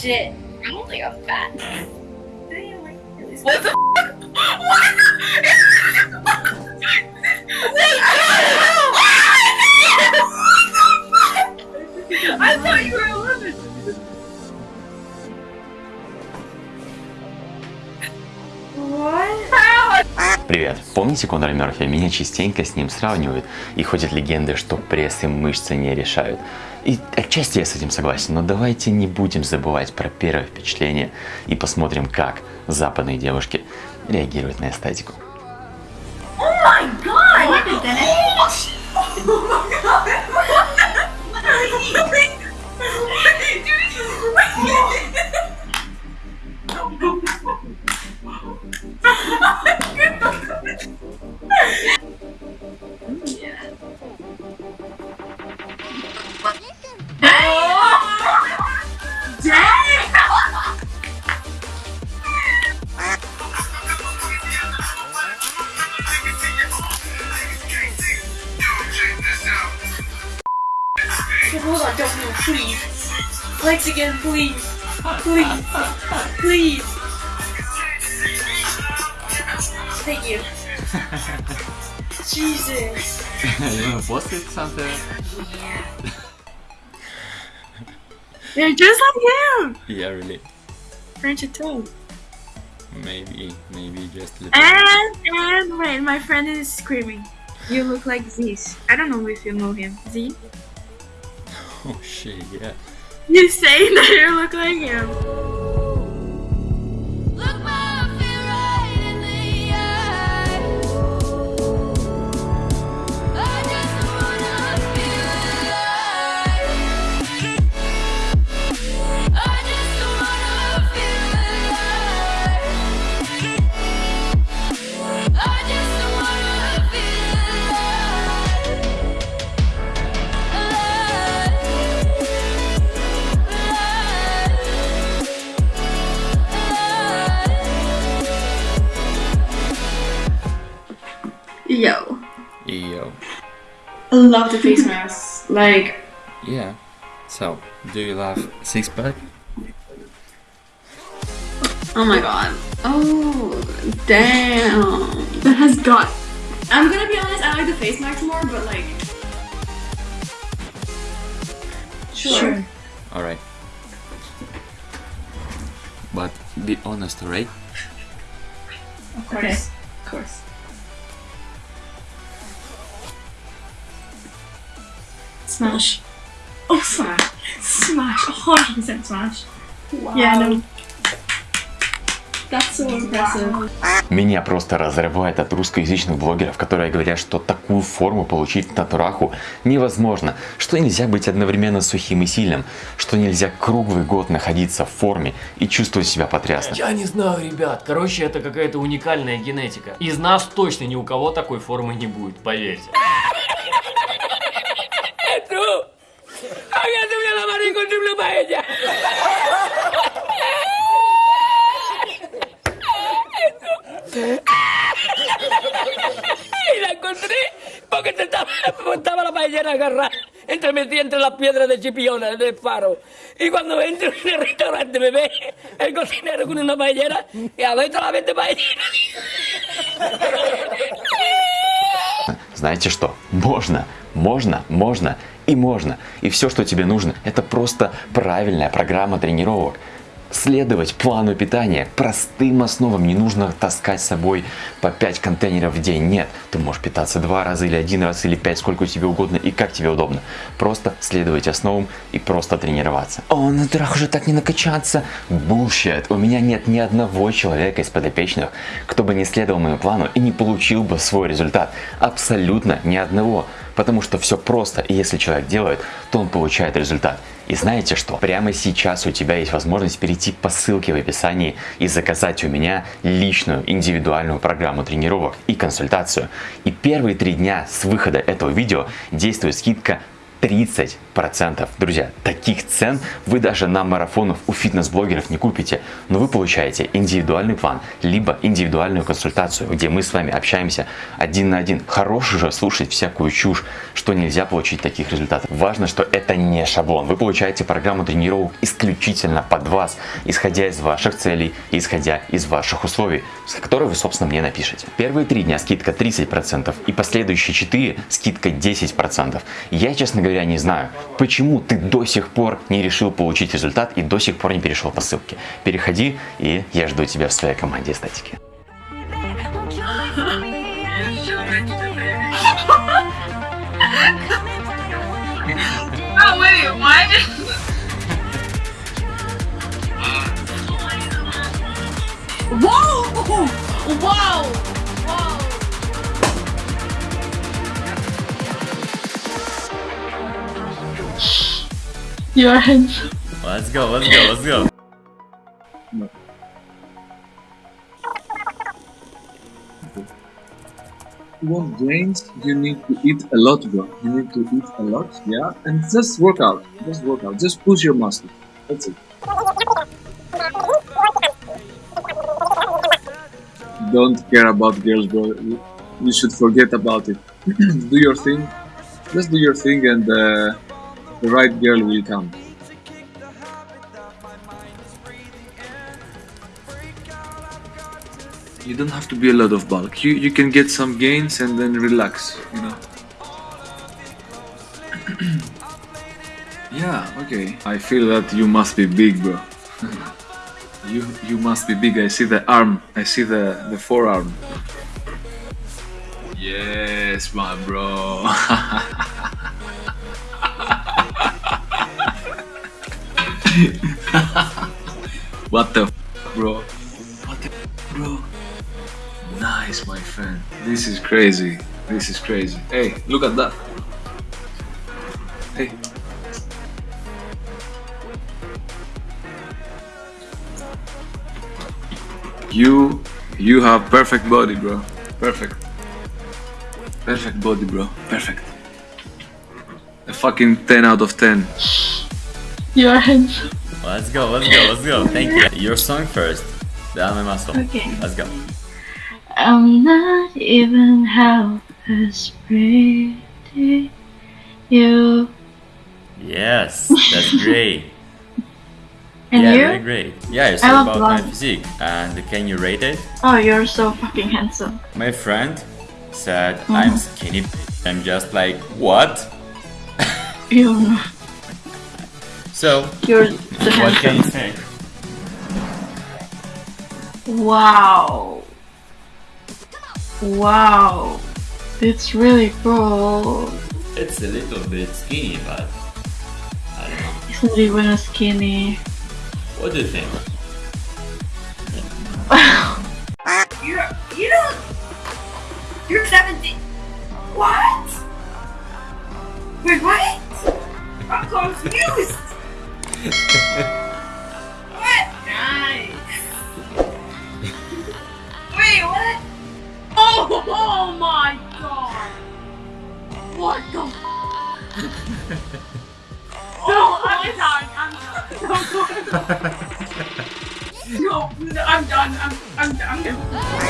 Shit. I don't think I'm fat. What the I thought you were 11. Привет! Помните Конора Мерфи? Меня частенько с ним сравнивают, и ходят легенды, что пресс и мышцы не решают. И отчасти я с этим согласен, но давайте не будем забывать про первое впечатление и посмотрим, как западные девушки реагируют на эстетику. Oh my god! Hold on, don't move, please. Legs again, please. Please. Please. Thank you. Jesus. you wanna post it something? Yeah. You're just like him! Yeah, really. French a toe. Maybe, maybe just a little And, and, wait, my friend is screaming. You look like Zeus. I don't know if you know him. Z? Oh shit, yeah. You saying that you look like him. Love the face mask. Like, Yeah. So, do you love six pack? oh my god. Oh, damn. That has got. I'm gonna be honest, I like the face mask more, but like. Sure. Alright. But be honest, alright? Of course. Of course. Smash. Oh, smash. Smash. 100% smash. Wow. Yeah, no. That's so impressive. Меня просто разрывает от русскоязычных блогеров, которые говорят, что такую форму получить в натураху невозможно, что нельзя быть одновременно сухим и сильным, что нельзя круглый год находиться в форме и чувствовать себя потрясно. Я не знаю, ребят. Короче, это какая-то уникальная генетика. Из нас точно ни у кого такой формы не будет, поверьте. Y la encontré porque se estaba, estaba la paellera agarrada entre metida entre las piedras de Chipiona, del faro. Y cuando entro en el restaurante me ve el cocinero con una paellera y a ver la vez paellera. Знаете что? Можно, можно, можно И можно. И все, что тебе нужно, это просто правильная программа тренировок. Следовать плану питания простым основам. Не нужно таскать с собой по 5 контейнеров в день. Нет, ты можешь питаться два раза или один раз или пять, сколько тебе угодно и как тебе удобно. Просто следовать основам и просто тренироваться. О, на трах уже так не накачаться. Bullshit. У меня нет ни одного человека из подопечных, кто бы не следовал моему плану и не получил бы свой результат. Абсолютно ни одного. Потому что все просто, и если человек делает, то он получает результат. И знаете что? Прямо сейчас у тебя есть возможность перейти по ссылке в описании и заказать у меня личную индивидуальную программу тренировок и консультацию. И первые три дня с выхода этого видео действует скидка 30%. Друзья, таких цен вы даже на марафонах у фитнес-блогеров не купите, но вы получаете индивидуальный план, либо индивидуальную консультацию, где мы с вами общаемся один на один. Хорош же слушать всякую чушь, что нельзя получить таких результатов. Важно, что это не шаблон. Вы получаете программу тренировок исключительно под вас, исходя из ваших целей, исходя из ваших условий, с которых вы, собственно, мне напишите. Первые три дня скидка 30% и последующие 4 скидка 10%. Я, честно говоря, не знаю, почему ты до сих пор не решил получить результат и до сих пор не перешел по ссылке. Переходи, и я жду тебя в своей команде эстетики. Oh wait, what? Your hands. Let's go, let's go, let's go. you want gains, you need to eat a lot, bro. You need to eat a lot, yeah? And just work out. Just work out. Just push your muscle. That's it. Don't care about girls, bro. You- You should forget about it. do your thing. Just do your thing, and uh, the right girl will come. You don't have to be a lot of bulk. You you can get some gains and then relax. You know. yeah. Okay. I feel that you must be big, bro. you you must be big. I see the arm. I see the the forearm. Yes, my bro. what the f- bro? What the f- bro? Nice, my friend. This is crazy. This is crazy. Hey, look at that. Hey. You you have perfect body, bro. Perfect. Perfect body, bro. Perfect. A fucking 10 out of 10. Your hands. Let's go, let's go, let's go. Thank you. Your song first. My muscle. Okay. Let's go. I'm not even half as pretty. You Yes, that's great. and yeah, you? very great. Yeah, it's love about my physique. And can you rate it? Oh, you're so fucking handsome. My friend said mm-hmm. I'm skinny. I'm just like, what? You, So, you're the what can you handsome. say? Wow. Wow. It's really cool. It's a little bit skinny, but I don't know. It's not even a skinny. What do you think? You're you don't you're 17 What? Wait, what? I'm confused. What? Nice. Wait, what? Oh, oh my god. What the No, oh, I'm done. I'm done. No, I'm done. I'm I'm I'm done.